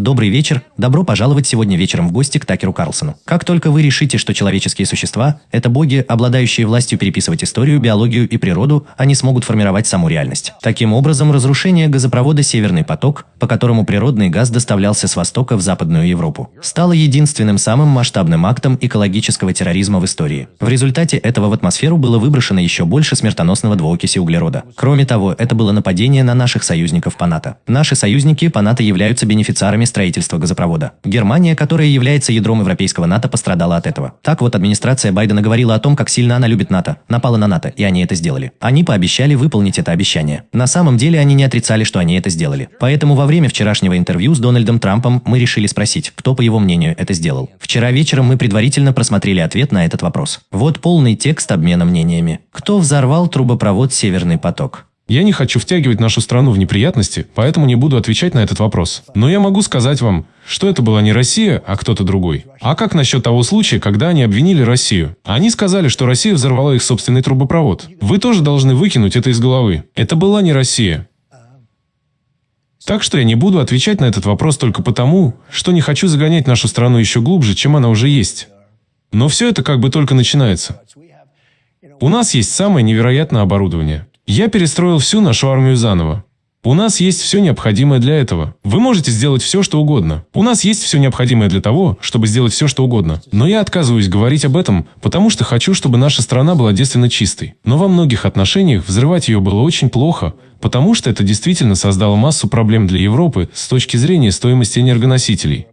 Добрый вечер, добро пожаловать сегодня вечером в гости к Такеру Карлсону. Как только вы решите, что человеческие существа – это боги, обладающие властью переписывать историю, биологию и природу, они смогут формировать саму реальность. Таким образом, разрушение газопровода «Северный поток», по которому природный газ доставлялся с востока в Западную Европу, стало единственным самым масштабным актом экологического терроризма в истории. В результате этого в атмосферу было выброшено еще больше смертоносного двуокиси углерода. Кроме того, это было нападение на наших союзников по НАТО. Наши союзники по НАТО являются бенефициарами строительства газопровода. Германия, которая является ядром европейского НАТО, пострадала от этого. Так вот, администрация Байдена говорила о том, как сильно она любит НАТО, напала на НАТО, и они это сделали. Они пообещали выполнить это обещание. На самом деле они не отрицали, что они это сделали. Поэтому во время вчерашнего интервью с Дональдом Трампом мы решили спросить, кто, по его мнению, это сделал. Вчера вечером мы предварительно просмотрели ответ на этот вопрос. Вот полный текст обмена мнениями. Кто взорвал трубопровод «Северный поток»? Я не хочу втягивать нашу страну в неприятности, поэтому не буду отвечать на этот вопрос. Но я могу сказать вам, что это была не Россия, а кто-то другой. А как насчет того случая, когда они обвинили Россию? Они сказали, что Россия взорвала их собственный трубопровод. Вы тоже должны выкинуть это из головы. Это была не Россия. Так что я не буду отвечать на этот вопрос только потому, что не хочу загонять нашу страну еще глубже, чем она уже есть. Но все это как бы только начинается. У нас есть самое невероятное оборудование. Я перестроил всю нашу армию заново. У нас есть все необходимое для этого. Вы можете сделать все, что угодно. У нас есть все необходимое для того, чтобы сделать все, что угодно. Но я отказываюсь говорить об этом, потому что хочу, чтобы наша страна была девственно чистой. Но во многих отношениях взрывать ее было очень плохо, потому что это действительно создало массу проблем для Европы с точки зрения стоимости энергоносителей.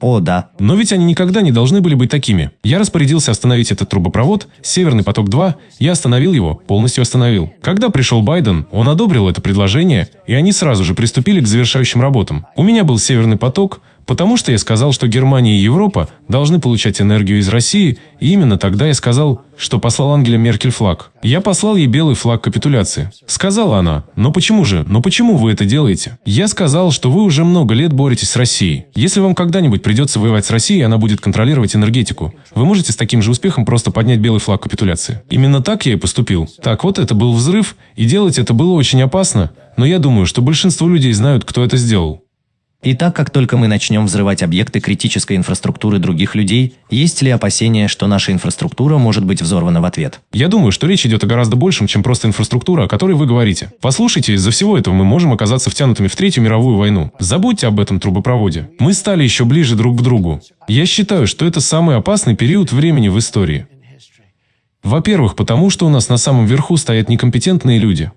О, да. Но ведь они никогда не должны были быть такими. Я распорядился остановить этот трубопровод, Северный поток-2, я остановил его, полностью остановил. Когда пришел Байден, он одобрил это предложение, и они сразу же приступили к завершающим работам. У меня был Северный поток, Потому что я сказал, что Германия и Европа должны получать энергию из России, и именно тогда я сказал, что послал Ангеле Меркель флаг. Я послал ей белый флаг капитуляции. Сказала она, но почему же, но почему вы это делаете? Я сказал, что вы уже много лет боретесь с Россией. Если вам когда-нибудь придется воевать с Россией, она будет контролировать энергетику. Вы можете с таким же успехом просто поднять белый флаг капитуляции. Именно так я и поступил. Так вот, это был взрыв, и делать это было очень опасно, но я думаю, что большинство людей знают, кто это сделал. И так как только мы начнем взрывать объекты критической инфраструктуры других людей, есть ли опасения, что наша инфраструктура может быть взорвана в ответ? Я думаю, что речь идет о гораздо большем, чем просто инфраструктура, о которой вы говорите. Послушайте, из-за всего этого мы можем оказаться втянутыми в Третью мировую войну. Забудьте об этом трубопроводе. Мы стали еще ближе друг к другу. Я считаю, что это самый опасный период времени в истории. Во-первых, потому что у нас на самом верху стоят некомпетентные люди.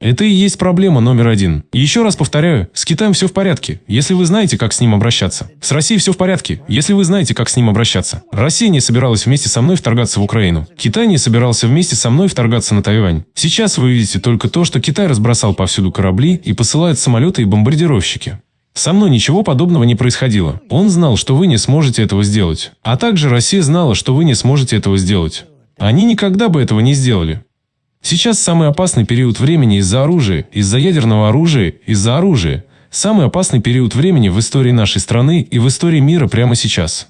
Это и есть проблема номер один. Еще раз повторяю, с Китаем все в порядке, если вы знаете, как с ним обращаться. С Россией все в порядке, если вы знаете, как с ним обращаться. Россия не собиралась вместе со мной вторгаться в Украину. Китай не собирался вместе со мной вторгаться на Тайвань. Сейчас вы видите только то, что Китай разбросал повсюду корабли и посылает самолеты и бомбардировщики. Со мной ничего подобного не происходило. Он знал, что вы не сможете этого сделать. А также Россия знала, что вы не сможете этого сделать. Они никогда бы этого не сделали. Сейчас самый опасный период времени из-за оружия, из-за ядерного оружия, из-за оружия. Самый опасный период времени в истории нашей страны и в истории мира прямо сейчас.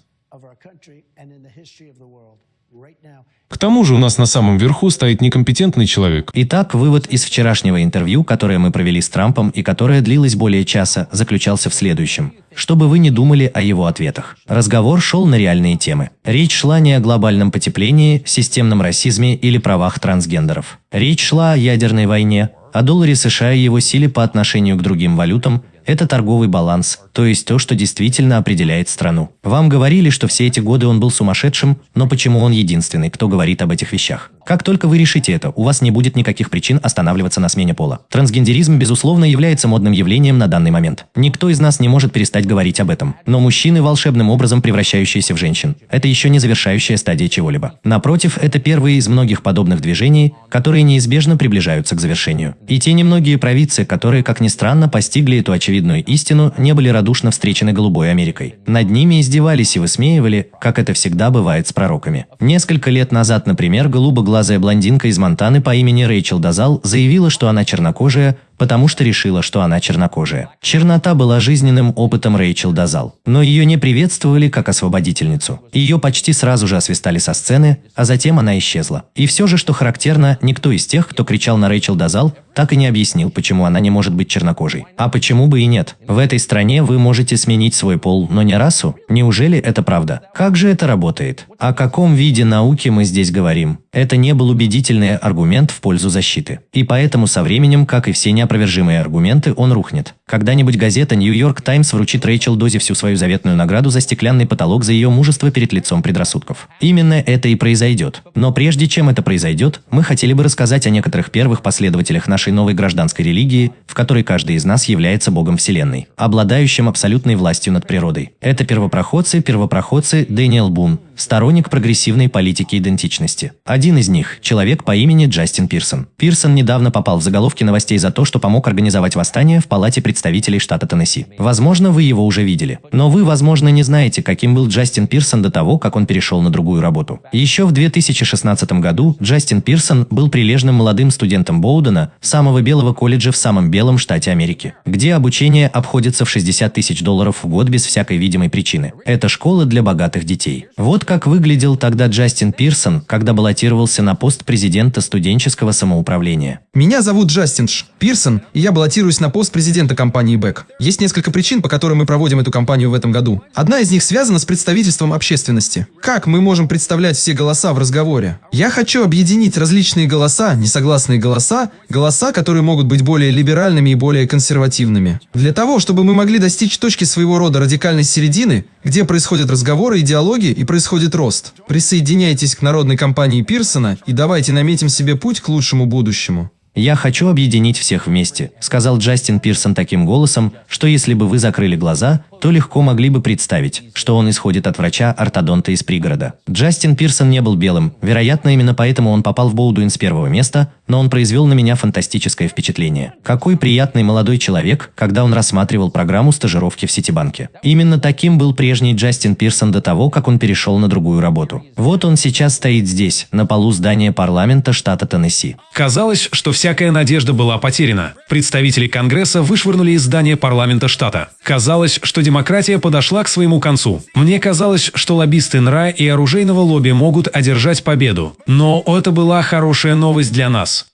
К тому же у нас на самом верху стоит некомпетентный человек. Итак, вывод из вчерашнего интервью, которое мы провели с Трампом и которое длилось более часа, заключался в следующем. Чтобы вы не думали о его ответах. Разговор шел на реальные темы. Речь шла не о глобальном потеплении, системном расизме или правах трансгендеров. Речь шла о ядерной войне, о долларе США и его силе по отношению к другим валютам, это торговый баланс, то есть то, что действительно определяет страну. Вам говорили, что все эти годы он был сумасшедшим, но почему он единственный, кто говорит об этих вещах? Как только вы решите это, у вас не будет никаких причин останавливаться на смене пола. Трансгендеризм, безусловно, является модным явлением на данный момент. Никто из нас не может перестать говорить об этом. Но мужчины, волшебным образом превращающиеся в женщин, это еще не завершающая стадия чего-либо. Напротив, это первые из многих подобных движений, которые неизбежно приближаются к завершению. И те немногие провидцы, которые, как ни странно, постигли эту очевидную истину, не были радушно встречены голубой Америкой. Над ними издевались и высмеивали, как это всегда бывает с пророками. Несколько лет назад, например, голубоглазые темноглазая блондинка из Монтаны по имени Рэйчел Дазал заявила, что она чернокожая, потому что решила, что она чернокожая. Чернота была жизненным опытом Рэйчел Дазал, но ее не приветствовали как освободительницу. Ее почти сразу же освистали со сцены, а затем она исчезла. И все же, что характерно, никто из тех, кто кричал на Рэйчел Дазал, так и не объяснил, почему она не может быть чернокожей. А почему бы и нет? В этой стране вы можете сменить свой пол, но не расу? Неужели это правда? Как же это работает? О каком виде науки мы здесь говорим? Это не был убедительный аргумент в пользу защиты. И поэтому со временем, как и все неопровержимые аргументы, он рухнет. Когда-нибудь газета «Нью-Йорк Таймс» вручит Рэйчел Дози всю свою заветную награду за стеклянный потолок за ее мужество перед лицом предрассудков. Именно это и произойдет. Но прежде чем это произойдет, мы хотели бы рассказать о некоторых первых последователях нашей новой гражданской религии, в которой каждый из нас является Богом Вселенной, обладающим абсолютной властью над природой. Это первопроходцы, первопроходцы Дэниел Бун, сторонник прогрессивной политики идентичности. Один из них – человек по имени Джастин Пирсон. Пирсон недавно попал в заголовки новостей за то, что помог организовать восстание в Палате представителей штата Теннесси. Возможно, вы его уже видели. Но вы, возможно, не знаете, каким был Джастин Пирсон до того, как он перешел на другую работу. Еще в 2016 году Джастин Пирсон был прилежным молодым студентом Боудена, самого белого колледжа в самом белом штате Америки, где обучение обходится в 60 тысяч долларов в год без всякой видимой причины. Это школа для богатых детей. Вот как выглядел тогда Джастин Пирсон, когда баллотировался на пост президента студенческого самоуправления. Меня зовут Джастин Ш. Пирсон, и я баллотируюсь на пост президента компании Бэк. Есть несколько причин, по которым мы проводим эту кампанию в этом году. Одна из них связана с представительством общественности. Как мы можем представлять все голоса в разговоре? Я хочу объединить различные голоса, несогласные голоса, голоса, которые могут быть более либеральными и более консервативными. Для того, чтобы мы могли достичь точки своего рода радикальной середины, где происходят разговоры и диалоги и происходит рост. Присоединяйтесь к народной кампании Пирсона и давайте наметим себе путь к лучшему будущему. «Я хочу объединить всех вместе», – сказал Джастин Пирсон таким голосом, что если бы вы закрыли глаза, то легко могли бы представить, что он исходит от врача-ортодонта из пригорода. Джастин Пирсон не был белым, вероятно, именно поэтому он попал в Боудуин с первого места, но он произвел на меня фантастическое впечатление. Какой приятный молодой человек, когда он рассматривал программу стажировки в Ситибанке. Именно таким был прежний Джастин Пирсон до того, как он перешел на другую работу. Вот он сейчас стоит здесь, на полу здания парламента штата Теннесси. Казалось, что всякая надежда была потеряна. Представители Конгресса вышвырнули из здания парламента штата. Казалось, что демократия подошла к своему концу. Мне казалось, что лоббисты НРА и оружейного лобби могут одержать победу. Но это была хорошая новость для нас.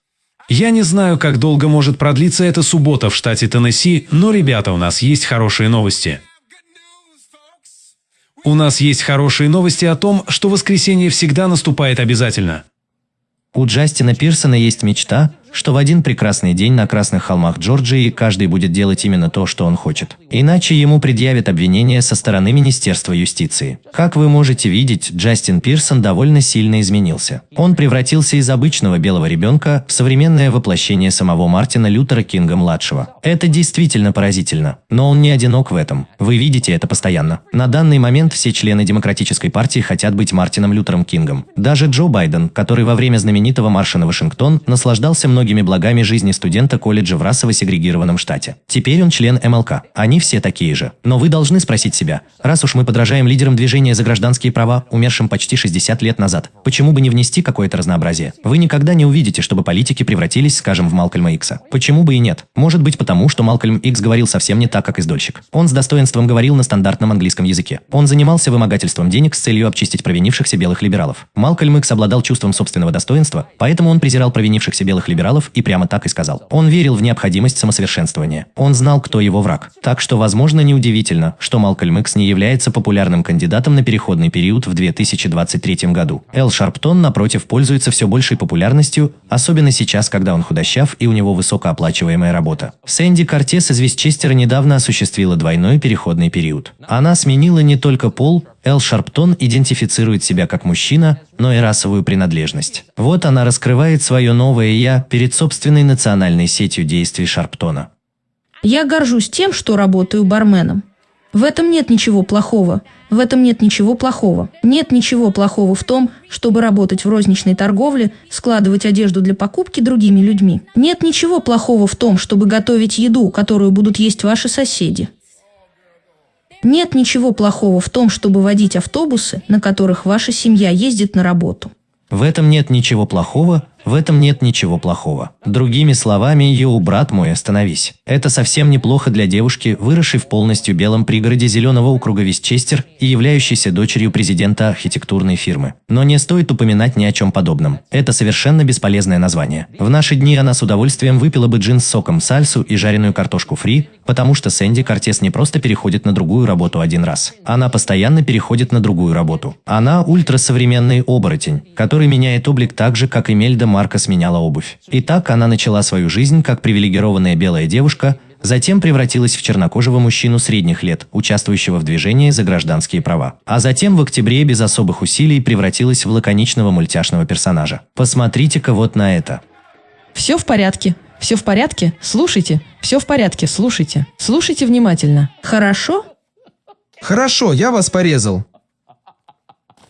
Я не знаю, как долго может продлиться эта суббота в штате Теннесси, но, ребята, у нас есть хорошие новости. У нас есть хорошие новости о том, что воскресенье всегда наступает обязательно. У Джастина Пирсона есть мечта, что в один прекрасный день на Красных холмах Джорджии каждый будет делать именно то, что он хочет. Иначе ему предъявят обвинения со стороны Министерства юстиции. Как вы можете видеть, Джастин Пирсон довольно сильно изменился. Он превратился из обычного белого ребенка в современное воплощение самого Мартина Лютера Кинга-младшего. Это действительно поразительно. Но он не одинок в этом. Вы видите это постоянно. На данный момент все члены Демократической партии хотят быть Мартином Лютером Кингом. Даже Джо Байден, который во время знаменитого марша на Вашингтон наслаждался многими многими благами жизни студента колледжа в расово сегрегированном штате. Теперь он член МЛК. Они все такие же. Но вы должны спросить себя, раз уж мы подражаем лидерам движения за гражданские права, умершим почти 60 лет назад, почему бы не внести какое-то разнообразие? Вы никогда не увидите, чтобы политики превратились, скажем, в Малкольма Икса. Почему бы и нет? Может быть потому, что Малкольм Икс говорил совсем не так, как издольщик. Он с достоинством говорил на стандартном английском языке. Он занимался вымогательством денег с целью обчистить провинившихся белых либералов. Малкольм Икс обладал чувством собственного достоинства, поэтому он презирал провинившихся белых либералов либералов и прямо так и сказал. Он верил в необходимость самосовершенствования. Он знал, кто его враг. Так что, возможно, неудивительно, что Малкольм Икс не является популярным кандидатом на переходный период в 2023 году. Эл Шарптон, напротив, пользуется все большей популярностью, особенно сейчас, когда он худощав и у него высокооплачиваемая работа. Сэнди Кортес из Вестчестера недавно осуществила двойной переходный период. Она сменила не только пол, Эл Шарптон идентифицирует себя как мужчина, но и расовую принадлежность. Вот она раскрывает свое новое «я» перед собственной национальной сетью действий Шарптона. Я горжусь тем, что работаю барменом. В этом нет ничего плохого. В этом нет ничего плохого. Нет ничего плохого в том, чтобы работать в розничной торговле, складывать одежду для покупки другими людьми. Нет ничего плохого в том, чтобы готовить еду, которую будут есть ваши соседи. Нет ничего плохого в том, чтобы водить автобусы, на которых ваша семья ездит на работу. В этом нет ничего плохого, В этом нет ничего плохого. Другими словами, йоу, брат мой, остановись. Это совсем неплохо для девушки, выросшей в полностью белом пригороде зеленого округа Вестчестер и являющейся дочерью президента архитектурной фирмы. Но не стоит упоминать ни о чем подобном. Это совершенно бесполезное название. В наши дни она с удовольствием выпила бы джин с соком, сальсу и жареную картошку фри, потому что Сэнди Кортес не просто переходит на другую работу один раз. Она постоянно переходит на другую работу. Она ультрасовременный оборотень, который меняет облик так же, как Эмельда Марка сменяла обувь. И так она начала свою жизнь как привилегированная белая девушка, затем превратилась в чернокожего мужчину средних лет, участвующего в движении за гражданские права. А затем в октябре без особых усилий превратилась в лаконичного мультяшного персонажа. Посмотрите-ка вот на это. Все в порядке. Все в порядке? Слушайте. Все в порядке, слушайте. Слушайте внимательно. Хорошо? Хорошо, я вас порезал.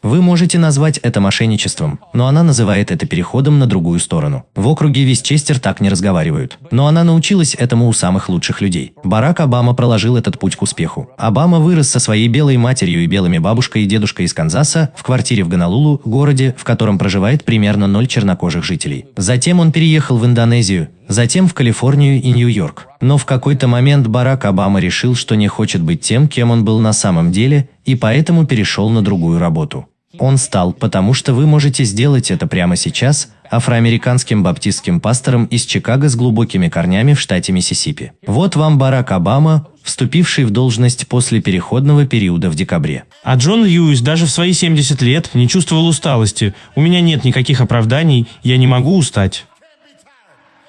Вы можете назвать это мошенничеством, но она называет это переходом на другую сторону. В округе Вестчестер так не разговаривают. Но она научилась этому у самых лучших людей. Барак Обама проложил этот путь к успеху. Обама вырос со своей белой матерью и белыми бабушкой и дедушкой из Канзаса в квартире в Гонолулу, городе, в котором проживает примерно ноль чернокожих жителей. Затем он переехал в Индонезию, затем в Калифорнию и Нью-Йорк. Но в какой-то момент Барак Обама решил, что не хочет быть тем, кем он был на самом деле, и поэтому перешел на другую работу. Он стал, потому что вы можете сделать это прямо сейчас, афроамериканским баптистским пастором из Чикаго с глубокими корнями в штате Миссисипи. Вот вам Барак Обама, вступивший в должность после переходного периода в декабре. А Джон Льюис даже в свои 70 лет не чувствовал усталости. У меня нет никаких оправданий, я не могу устать.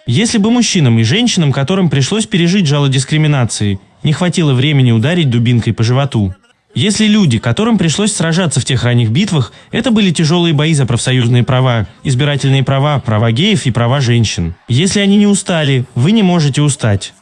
Если бы мужчинам и женщинам, которым пришлось пережить жало дискриминации, не хватило времени ударить дубинкой по животу, если люди, которым пришлось сражаться в тех ранних битвах, это были тяжелые бои за профсоюзные права, избирательные права, права геев и права женщин. Если они не устали, вы не можете устать.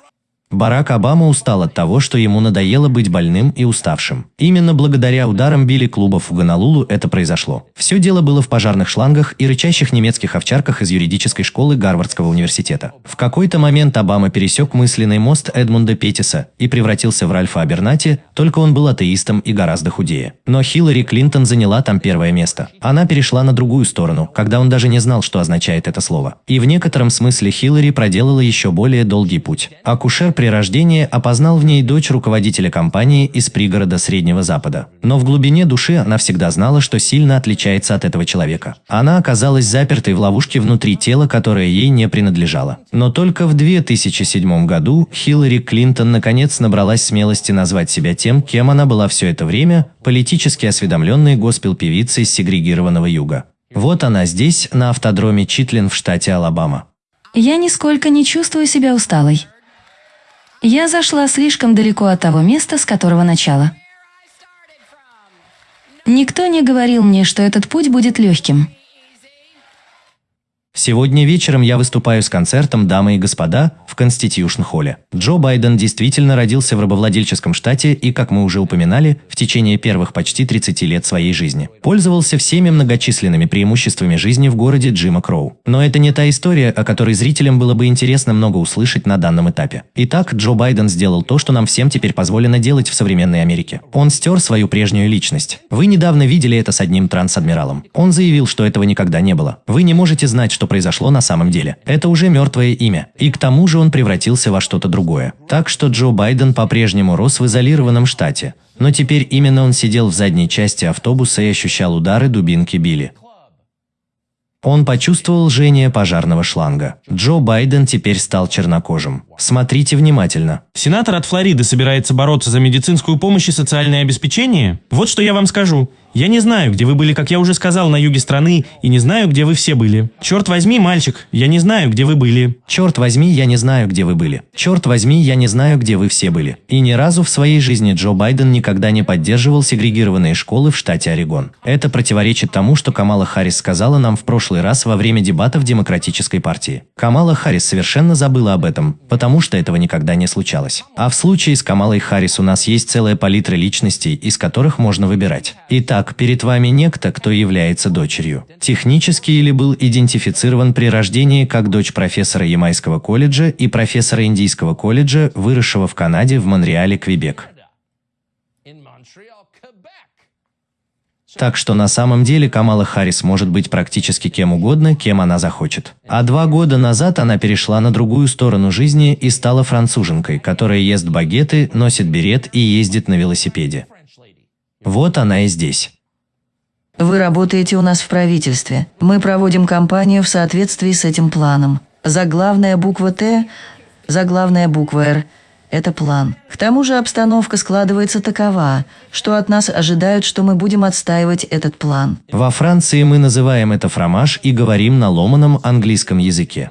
Барак Обама устал от того, что ему надоело быть больным и уставшим. Именно благодаря ударам Билли клубов в Гонолулу это произошло. Все дело было в пожарных шлангах и рычащих немецких овчарках из юридической школы Гарвардского университета. В какой-то момент Обама пересек мысленный мост Эдмунда Петтиса и превратился в Ральфа Абернати, только он был атеистом и гораздо худее. Но Хиллари Клинтон заняла там первое место. Она перешла на другую сторону, когда он даже не знал, что означает это слово. И в некотором смысле Хиллари проделала еще более долгий путь. Акушер при рождении опознал в ней дочь руководителя компании из пригорода Среднего Запада. Но в глубине души она всегда знала, что сильно отличается от этого человека. Она оказалась запертой в ловушке внутри тела, которое ей не принадлежало. Но только в 2007 году Хиллари Клинтон наконец набралась смелости назвать себя тем, кем она была все это время, политически осведомленной госпел-певицей сегрегированного юга. Вот она здесь, на автодроме Читлин в штате Алабама. Я нисколько не чувствую себя усталой. Я зашла слишком далеко от того места, с которого начала. Никто не говорил мне, что этот путь будет легким. Сегодня вечером я выступаю с концертом «Дамы и господа» в Конститюшн-холле. Джо Байден действительно родился в рабовладельческом штате и, как мы уже упоминали, в течение первых почти 30 лет своей жизни. Пользовался всеми многочисленными преимуществами жизни в городе Джима Кроу. Но это не та история, о которой зрителям было бы интересно много услышать на данном этапе. Итак, Джо Байден сделал то, что нам всем теперь позволено делать в современной Америке. Он стер свою прежнюю личность. Вы недавно видели это с одним трансадмиралом. Он заявил, что этого никогда не было. Вы не можете знать, что произошло на самом деле. Это уже мертвое имя. И к тому же он превратился во что-то другое. Так что Джо Байден по-прежнему рос в изолированном штате. Но теперь именно он сидел в задней части автобуса и ощущал удары дубинки Билли. Он почувствовал жжение пожарного шланга. Джо Байден теперь стал чернокожим. Смотрите внимательно. Сенатор от Флориды собирается бороться за медицинскую помощь и социальное обеспечение? Вот что я вам скажу. Я не знаю, где вы были, как я уже сказал, на юге страны, и не знаю, где вы все были. Черт возьми, мальчик, я не знаю, где вы были. Черт возьми, я не знаю, где вы были. Черт возьми, я не знаю, где вы все были. И ни разу в своей жизни Джо Байден никогда не поддерживал сегрегированные школы в штате Орегон. Это противоречит тому, что Камала Харрис сказала нам в прошлый раз во время дебатов Демократической партии. Камала Харрис совершенно забыла об этом, потому что этого никогда не случалось. А в случае с Камалой Харрис у нас есть целая палитра личностей, из которых можно выбирать. Итак, перед вами некто, кто является дочерью. Технически или был идентифицирован при рождении как дочь профессора Ямайского колледжа и профессора Индийского колледжа, выросшего в Канаде в Монреале, Квебек. Так что на самом деле Камала Харрис может быть практически кем угодно, кем она захочет. А два года назад она перешла на другую сторону жизни и стала француженкой, которая ест багеты, носит берет и ездит на велосипеде. Вот она и здесь. Вы работаете у нас в правительстве. Мы проводим кампанию в соответствии с этим планом. Заглавная буква «Т», заглавная буква «Р» – это план. К тому же обстановка складывается такова, что от нас ожидают, что мы будем отстаивать этот план. Во Франции мы называем это фромаж и говорим на ломаном английском языке.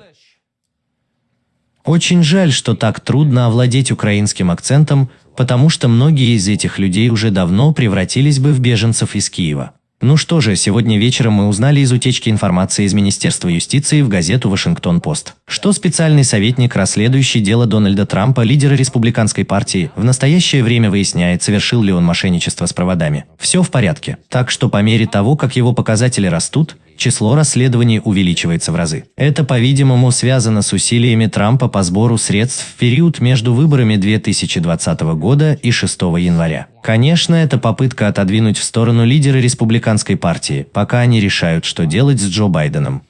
Очень жаль, что так трудно овладеть украинским акцентом, потому что многие из этих людей уже давно превратились бы в беженцев из Киева. Ну что же, сегодня вечером мы узнали из утечки информации из Министерства юстиции в газету «Вашингтон-Пост», что специальный советник, расследующий дело Дональда Трампа, лидера республиканской партии, в настоящее время выясняет, совершил ли он мошенничество с проводами. Все в порядке. Так что по мере того, как его показатели растут, число расследований увеличивается в разы. Это, по-видимому, связано с усилиями Трампа по сбору средств в период между выборами 2020 года и 6 января. Конечно, это попытка отодвинуть в сторону лидера республиканской партии, пока они решают, что делать с Джо Байденом.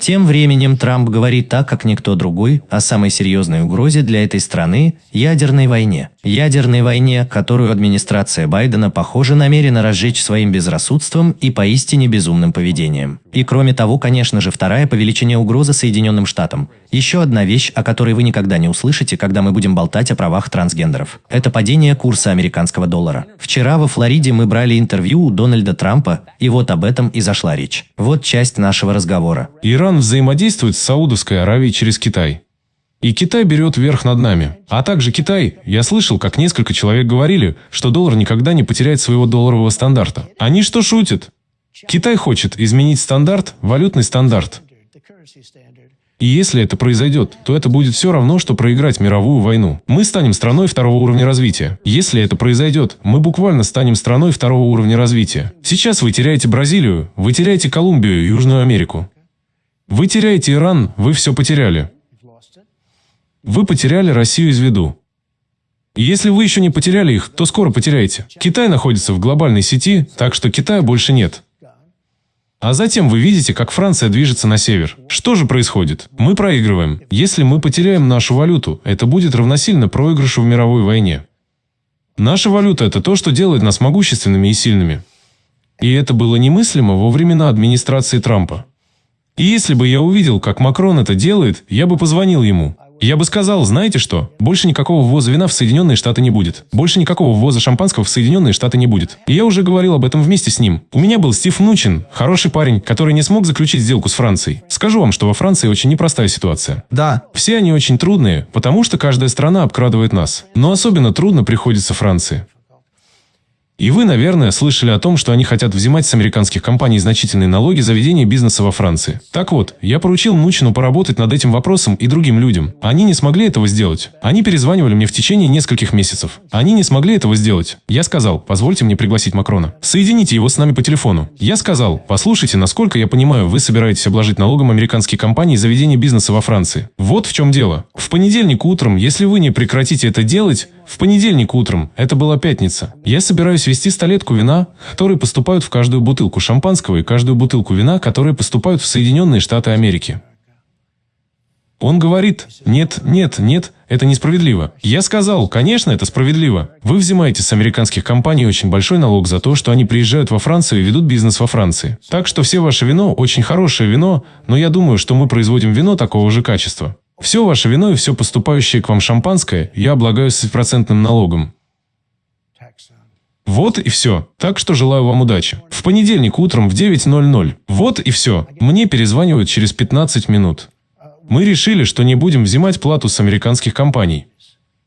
Тем временем Трамп говорит так, как никто другой, о самой серьезной угрозе для этой страны – ядерной войне. Ядерной войне, которую администрация Байдена, похоже, намерена разжечь своим безрассудством и поистине безумным поведением. И кроме того, конечно же, вторая по величине угроза Соединенным Штатам. Еще одна вещь, о которой вы никогда не услышите, когда мы будем болтать о правах трансгендеров. Это падение курса американского доллара. Вчера во Флориде мы брали интервью у Дональда Трампа, и вот об этом и зашла речь. Вот часть нашего разговора. Иран взаимодействует с Саудовской Аравией через Китай. И Китай берет верх над нами. А также Китай, я слышал, как несколько человек говорили, что доллар никогда не потеряет своего долларового стандарта. Они что шутят? Китай хочет изменить стандарт, валютный стандарт. И если это произойдет, то это будет все равно, что проиграть мировую войну. Мы станем страной второго уровня развития. Если это произойдет, мы буквально станем страной второго уровня развития. Сейчас вы теряете Бразилию, вы теряете Колумбию, Южную Америку. Вы теряете Иран, вы все потеряли. Вы потеряли Россию из виду. Если вы еще не потеряли их, то скоро потеряете. Китай находится в глобальной сети, так что Китая больше нет. А затем вы видите, как Франция движется на север. Что же происходит? Мы проигрываем. Если мы потеряем нашу валюту, это будет равносильно проигрышу в мировой войне. Наша валюта – это то, что делает нас могущественными и сильными. И это было немыслимо во времена администрации Трампа. И если бы я увидел, как Макрон это делает, я бы позвонил ему. Я бы сказал, знаете что, больше никакого ввоза вина в Соединенные Штаты не будет. Больше никакого ввоза шампанского в Соединенные Штаты не будет. И я уже говорил об этом вместе с ним. У меня был Стив Нучин, хороший парень, который не смог заключить сделку с Францией. Скажу вам, что во Франции очень непростая ситуация. Да, Все они очень трудные, потому что каждая страна обкрадывает нас. Но особенно трудно приходится Франции. И вы, наверное, слышали о том, что они хотят взимать с американских компаний значительные налоги за ведение бизнеса во Франции. Так вот, я поручил Нучину поработать над этим вопросом и другим людям. Они не смогли этого сделать. Они перезванивали мне в течение нескольких месяцев. Они не смогли этого сделать. Я сказал, позвольте мне пригласить Макрона. Соедините его с нами по телефону. Я сказал, послушайте, насколько я понимаю, вы собираетесь обложить налогом американские компании за ведение бизнеса во Франции. Вот в чем дело. В понедельник утром, если вы не прекратите это делать, в понедельник утром, это была пятница, я собираюсь вести столетку вина, которые поступают в каждую бутылку шампанского и каждую бутылку вина, которые поступают в Соединенные Штаты Америки. Он говорит, нет, нет, нет, это несправедливо. Я сказал, конечно, это справедливо. Вы взимаете с американских компаний очень большой налог за то, что они приезжают во Францию и ведут бизнес во Франции. Так что все ваше вино очень хорошее вино, но я думаю, что мы производим вино такого же качества. Все ваше вино и все поступающее к вам шампанское я облагаю с процентным налогом. Вот и все. Так что желаю вам удачи. В понедельник утром в 9.00. Вот и все. Мне перезванивают через 15 минут. Мы решили, что не будем взимать плату с американских компаний.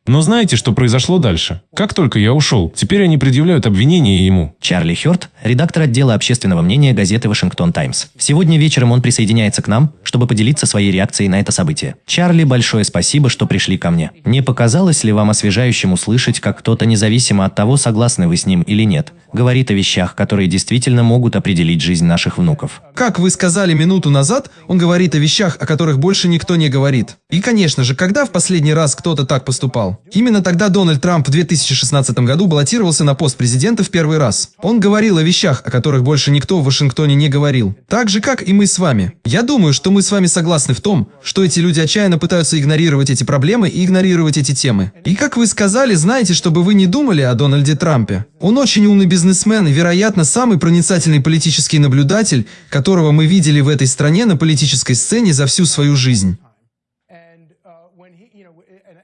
Но знаете, что произошло дальше? Как только я ушел, теперь они предъявляют обвинение ему. Чарли Хёрд, редактор отдела общественного мнения газеты «Вашингтон Таймс». Сегодня вечером он присоединяется к нам, чтобы поделиться своей реакцией на это событие. Чарли, большое спасибо, что пришли ко мне. Не показалось ли вам освежающим услышать, как кто-то, независимо от того, согласны вы с ним или нет, говорит о вещах, которые действительно могут определить жизнь наших внуков? как вы сказали минуту назад, он говорит о вещах, о которых больше никто не говорит. И, конечно же, когда в последний раз кто-то так поступал? Именно тогда Дональд Трамп в 2016 году баллотировался на пост президента в первый раз. Он говорил о вещах, о которых больше никто в Вашингтоне не говорил. Так же, как и мы с вами. Я думаю, что мы с вами согласны в том, что эти люди отчаянно пытаются игнорировать эти проблемы и игнорировать эти темы. И как вы сказали, знаете, чтобы вы не думали о Дональде Трампе. Он очень умный бизнесмен и, вероятно, самый проницательный политический наблюдатель, которого мы видели в этой стране на политической сцене за всю свою жизнь.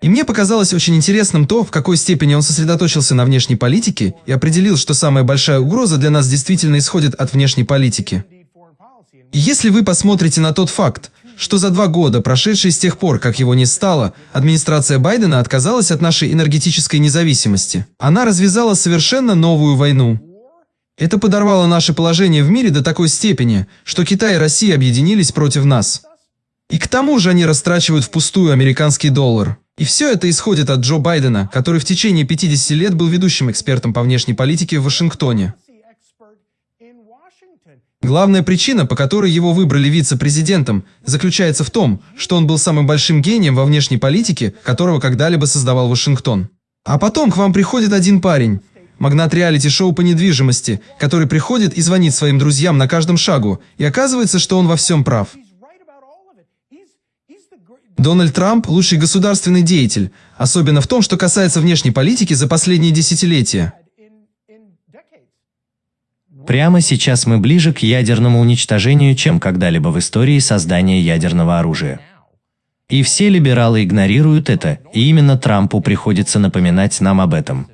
И мне показалось очень интересным то, в какой степени он сосредоточился на внешней политике и определил, что самая большая угроза для нас действительно исходит от внешней политики. И если вы посмотрите на тот факт, что за два года, прошедшие с тех пор, как его не стало, администрация Байдена отказалась от нашей энергетической независимости. Она развязала совершенно новую войну. Это подорвало наше положение в мире до такой степени, что Китай и Россия объединились против нас. И к тому же они растрачивают впустую американский доллар. И все это исходит от Джо Байдена, который в течение 50 лет был ведущим экспертом по внешней политике в Вашингтоне. Главная причина, по которой его выбрали вице-президентом, заключается в том, что он был самым большим гением во внешней политике, которого когда-либо создавал Вашингтон. А потом к вам приходит один парень, магнат реалити-шоу по недвижимости, который приходит и звонит своим друзьям на каждом шагу, и оказывается, что он во всем прав. Дональд Трамп – лучший государственный деятель, особенно в том, что касается внешней политики за последние десятилетия. Прямо сейчас мы ближе к ядерному уничтожению, чем когда-либо в истории создания ядерного оружия. И все либералы игнорируют это, и именно Трампу приходится напоминать нам об этом.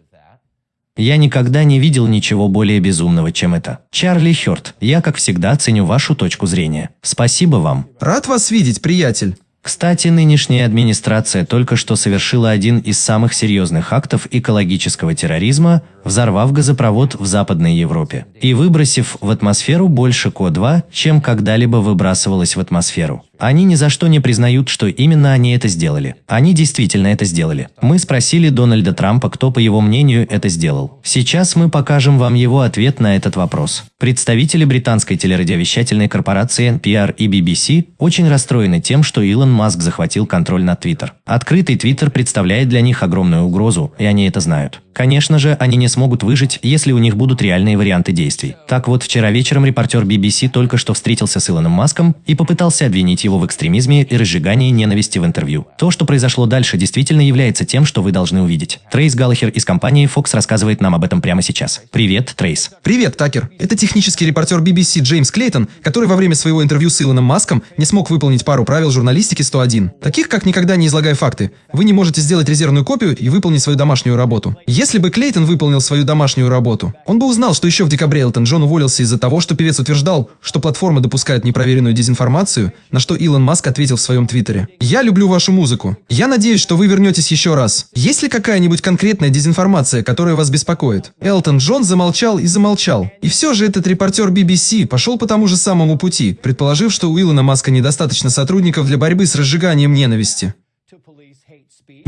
Я никогда не видел ничего более безумного, чем это. Чарли Хёрд, я, как всегда, ценю вашу точку зрения. Спасибо вам. Рад вас видеть, приятель. Кстати, нынешняя администрация только что совершила один из самых серьезных актов экологического терроризма, взорвав газопровод в Западной Европе и выбросив в атмосферу больше КО-2, чем когда-либо выбрасывалось в атмосферу. Они ни за что не признают, что именно они это сделали. Они действительно это сделали. Мы спросили Дональда Трампа, кто, по его мнению, это сделал. Сейчас мы покажем вам его ответ на этот вопрос. Представители британской телерадиовещательной корпорации NPR и BBC очень расстроены тем, что Илон Маск захватил контроль над Твиттер. Открытый Твиттер представляет для них огромную угрозу, и они это знают. Конечно же, они не смогут выжить, если у них будут реальные варианты действий. Так вот, вчера вечером репортер BBC только что встретился с Илоном Маском и попытался обвинить его в экстремизме и разжигании ненависти в интервью. То, что произошло дальше, действительно является тем, что вы должны увидеть. Трейс Галлахер из компании Fox рассказывает нам об этом прямо сейчас. Привет, Трейс. Привет, Такер. Это технический репортер BBC Джеймс Клейтон, который во время своего интервью с Илоном Маском не смог выполнить пару правил журналистики 101. Таких, как никогда не излагай факты. Вы не можете сделать резервную копию и выполнить свою домашнюю работу. Если бы Клейтон выполнил свою домашнюю работу, он бы узнал, что еще в декабре Элтон Джон уволился из-за того, что певец утверждал, что платформа допускает непроверенную дезинформацию, на что Илон Маск ответил в своем твиттере. «Я люблю вашу музыку. Я надеюсь, что вы вернетесь еще раз. Есть ли какая-нибудь конкретная дезинформация, которая вас беспокоит?» Элтон Джон замолчал и замолчал. И все же этот репортер BBC пошел по тому же самому пути, предположив, что у Илона Маска недостаточно сотрудников для борьбы с разжиганием ненависти.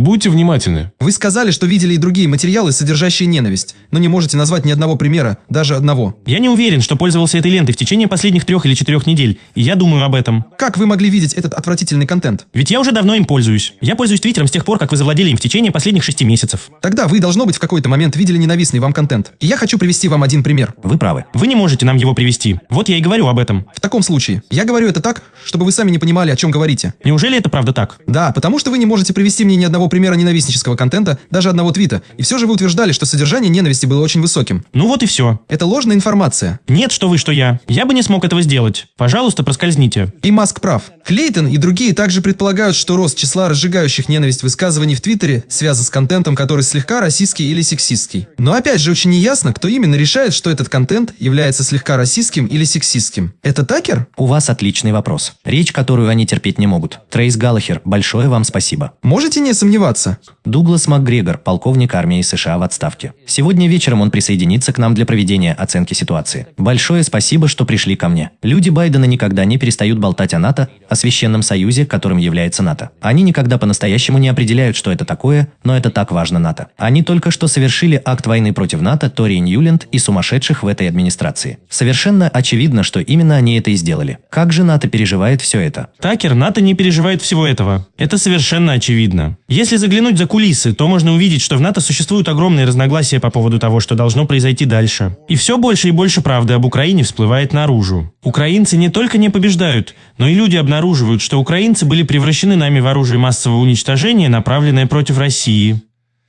Будьте внимательны. Вы сказали, что видели и другие материалы, содержащие ненависть, но не можете назвать ни одного примера, даже одного. Я не уверен, что пользовался этой лентой в течение последних трех или четырех недель, и я думаю об этом. Как вы могли видеть этот отвратительный контент? Ведь я уже давно им пользуюсь. Я пользуюсь Твиттером с тех пор, как вы завладели им в течение последних шести месяцев. Тогда вы, должно быть, в какой-то момент видели ненавистный вам контент. И я хочу привести вам один пример. Вы правы. Вы не можете нам его привести. Вот я и говорю об этом. В таком случае, я говорю это так, чтобы вы сами не понимали, о чем говорите. Неужели это правда так? Да, потому что вы не можете привести мне ни одного примера ненавистнического контента, даже одного твита, и все же вы утверждали, что содержание ненависти было очень высоким. Ну вот и все. Это ложная информация. Нет, что вы, что я. Я бы не смог этого сделать. Пожалуйста, проскользните. И Маск прав. Клейтон и другие также предполагают, что рост числа разжигающих ненависть высказываний в Твиттере связан с контентом, который слегка расистский или сексистский. Но опять же очень неясно, кто именно решает, что этот контент является слегка расистским или сексистским. Это Такер? У вас отличный вопрос. Речь, которую они терпеть не могут. Трейс Галлахер, большое вам спасибо. Можете не сомневаться сомневаться. Дуглас МакГрегор, полковник армии США в отставке. Сегодня вечером он присоединится к нам для проведения оценки ситуации. Большое спасибо, что пришли ко мне. Люди Байдена никогда не перестают болтать о НАТО, о священном союзе, которым является НАТО. Они никогда по-настоящему не определяют, что это такое, но это так важно НАТО. Они только что совершили акт войны против НАТО, Тори Ньюленд и сумасшедших в этой администрации. Совершенно очевидно, что именно они это и сделали. Как же НАТО переживает все это? Такер, НАТО не переживает всего этого. Это совершенно очевидно. Если заглянуть за кулисы, то можно увидеть, что в НАТО существуют огромные разногласия по поводу того, что должно произойти дальше. И все больше и больше правды об Украине всплывает наружу. Украинцы не только не побеждают, но и люди обнаруживают, что украинцы были превращены нами в оружие массового уничтожения, направленное против России.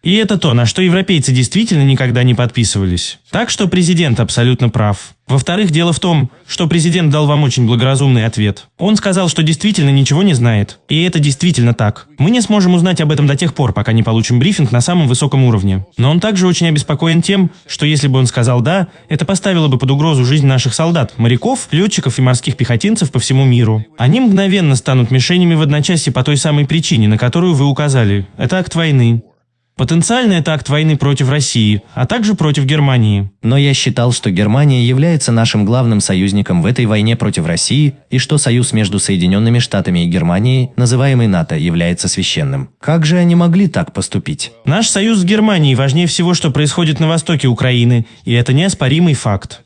И это то, на что европейцы действительно никогда не подписывались. Так что президент абсолютно прав. Во-вторых, дело в том, что президент дал вам очень благоразумный ответ. Он сказал, что действительно ничего не знает. И это действительно так. Мы не сможем узнать об этом до тех пор, пока не получим брифинг на самом высоком уровне. Но он также очень обеспокоен тем, что если бы он сказал «да», это поставило бы под угрозу жизнь наших солдат, моряков, летчиков и морских пехотинцев по всему миру. Они мгновенно станут мишенями в одночасье по той самой причине, на которую вы указали. Это акт войны. Потенциально это акт войны против России, а также против Германии. Но я считал, что Германия является нашим главным союзником в этой войне против России и что союз между Соединенными Штатами и Германией, называемый НАТО, является священным. Как же они могли так поступить? Наш союз с Германией важнее всего, что происходит на востоке Украины, и это неоспоримый факт.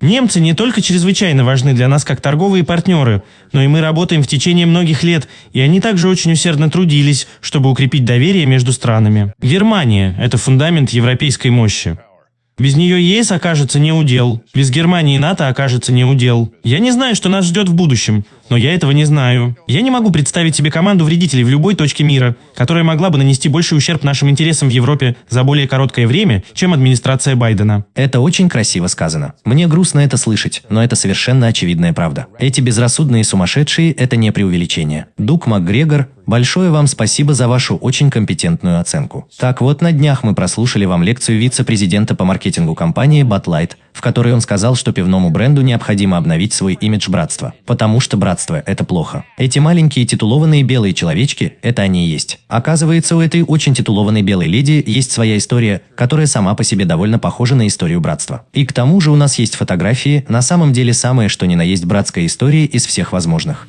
Немцы не только чрезвычайно важны для нас как торговые партнеры, но и мы работаем в течение многих лет, и они также очень усердно трудились, чтобы укрепить доверие между странами. Германия – это фундамент европейской мощи. Без нее ЕС окажется не удел. Без Германии НАТО окажется не удел. Я не знаю, что нас ждет в будущем, но я этого не знаю. Я не могу представить себе команду вредителей в любой точке мира, которая могла бы нанести больший ущерб нашим интересам в Европе за более короткое время, чем администрация Байдена. Это очень красиво сказано. Мне грустно это слышать, но это совершенно очевидная правда. Эти безрассудные сумасшедшие – это не преувеличение. Дук МакГрегор, большое вам спасибо за вашу очень компетентную оценку. Так вот, на днях мы прослушали вам лекцию вице-президента по маркетингу компании Light, в которой он сказал, что пивному бренду необходимо обновить свой имидж братства, потому что братство – это плохо. Эти маленькие титулованные белые человечки – это они и есть. Оказывается, у этой очень титулованной белой леди есть своя история, которая сама по себе довольно похожа на историю братства. И к тому же у нас есть фотографии, на самом деле самое что ни на есть братская история из всех возможных.